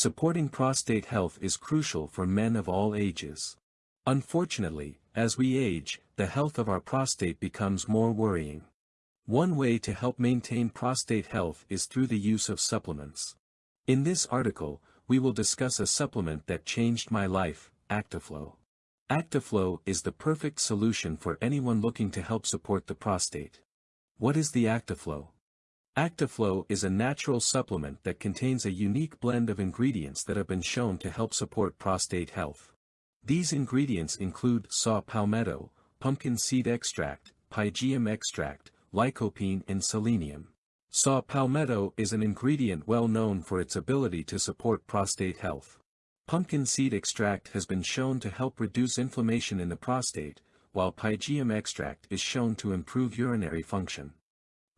Supporting prostate health is crucial for men of all ages. Unfortunately, as we age, the health of our prostate becomes more worrying. One way to help maintain prostate health is through the use of supplements. In this article, we will discuss a supplement that changed my life, Actiflow. Actiflow is the perfect solution for anyone looking to help support the prostate. What is the Actiflow? Actiflow is a natural supplement that contains a unique blend of ingredients that have been shown to help support prostate health. These ingredients include saw palmetto, pumpkin seed extract, pygeum extract, lycopene and selenium. Saw palmetto is an ingredient well known for its ability to support prostate health. Pumpkin seed extract has been shown to help reduce inflammation in the prostate, while pygeum extract is shown to improve urinary function.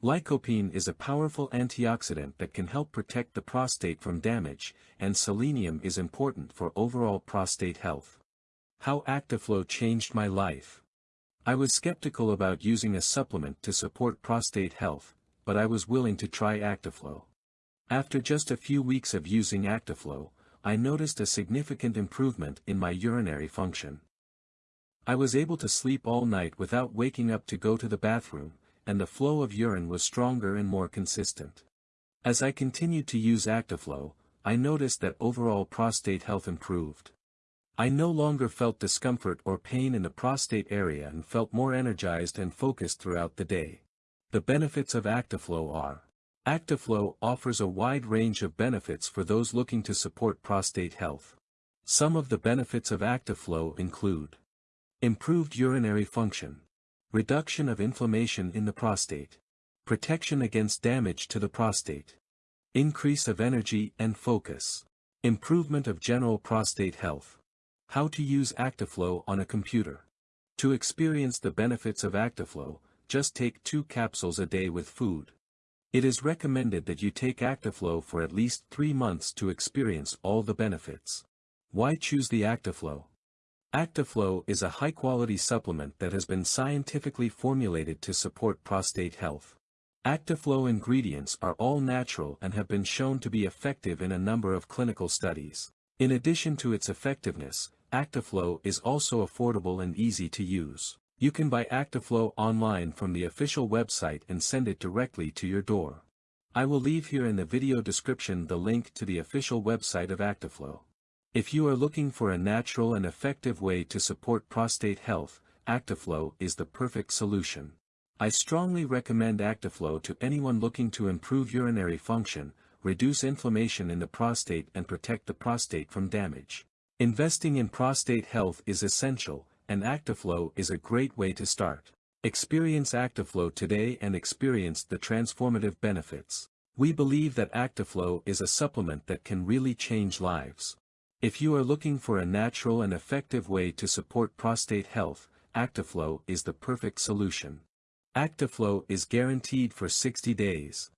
Lycopene is a powerful antioxidant that can help protect the prostate from damage, and selenium is important for overall prostate health. How Actiflow changed my life. I was skeptical about using a supplement to support prostate health, but I was willing to try Actiflow. After just a few weeks of using Actiflow, I noticed a significant improvement in my urinary function. I was able to sleep all night without waking up to go to the bathroom, and the flow of urine was stronger and more consistent. As I continued to use Actiflow, I noticed that overall prostate health improved. I no longer felt discomfort or pain in the prostate area and felt more energized and focused throughout the day. The benefits of Actiflow are Actiflow offers a wide range of benefits for those looking to support prostate health. Some of the benefits of Actiflow include Improved urinary function Reduction of inflammation in the prostate. Protection against damage to the prostate. Increase of energy and focus. Improvement of general prostate health. How to use Actiflow on a computer. To experience the benefits of Actiflow, just take two capsules a day with food. It is recommended that you take Actiflow for at least three months to experience all the benefits. Why choose the Actiflow? Actiflow is a high-quality supplement that has been scientifically formulated to support prostate health. Actiflow ingredients are all natural and have been shown to be effective in a number of clinical studies. In addition to its effectiveness, Actiflow is also affordable and easy to use. You can buy Actiflow online from the official website and send it directly to your door. I will leave here in the video description the link to the official website of Actiflow. If you are looking for a natural and effective way to support prostate health, Actiflow is the perfect solution. I strongly recommend Actiflow to anyone looking to improve urinary function, reduce inflammation in the prostate and protect the prostate from damage. Investing in prostate health is essential, and Actiflow is a great way to start. Experience Actiflow today and experience the transformative benefits. We believe that Actiflow is a supplement that can really change lives. If you are looking for a natural and effective way to support prostate health, Actiflow is the perfect solution. Actiflow is guaranteed for 60 days.